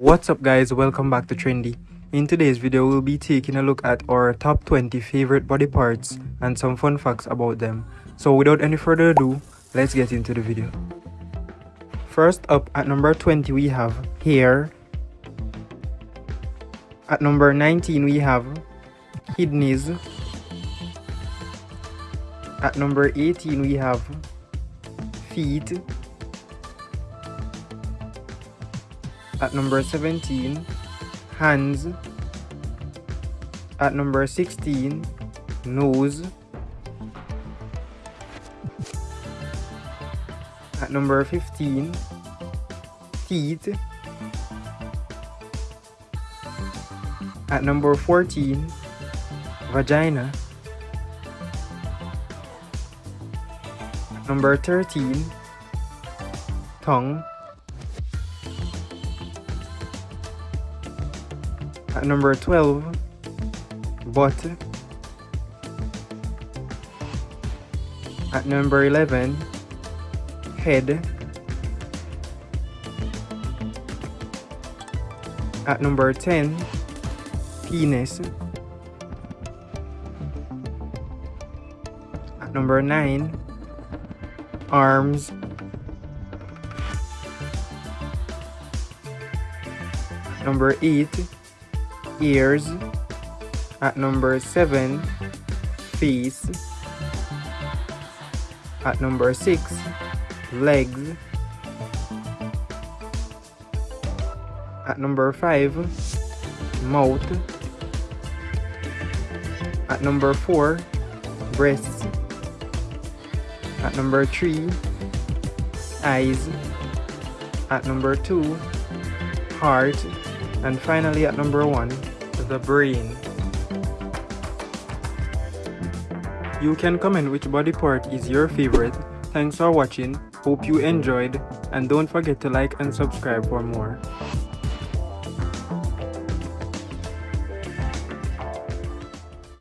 What's up guys, welcome back to Trendy. In today's video, we'll be taking a look at our top 20 favorite body parts and some fun facts about them. So without any further ado, let's get into the video. First up at number 20 we have hair. At number 19 we have kidneys. At number 18 we have feet. At number 17, hands. At number 16, nose. At number 15, teeth. At number 14, vagina. Number 13, tongue. At number 12, butt. At number 11, head. At number 10, penis. At number 9, arms. Number 8, ears. At number 7, face. At number 6, legs. At number 5, mouth. At number 4, breasts. At number 3, eyes. At number 2, heart. And finally at number 1, the brain. You can comment which body part is your favorite. Thanks for watching, hope you enjoyed, and don't forget to like and subscribe for more.